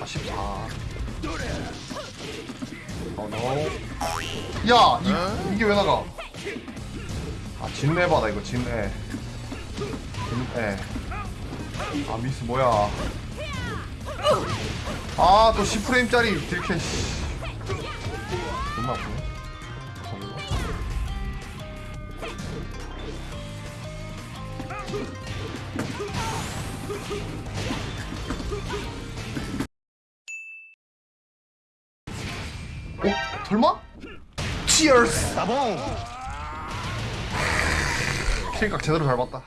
아 14. 어 노. 야 이, 이게 왜 나가? 아 진레바다 이거 진레. 진레. 아 미스 뭐야? 아 또 10프레임짜리 딜캐 씨. 존나 아프네. 저기로. 어? 설마? 치얼스! 따봉 킬각 제대로 잘 봤다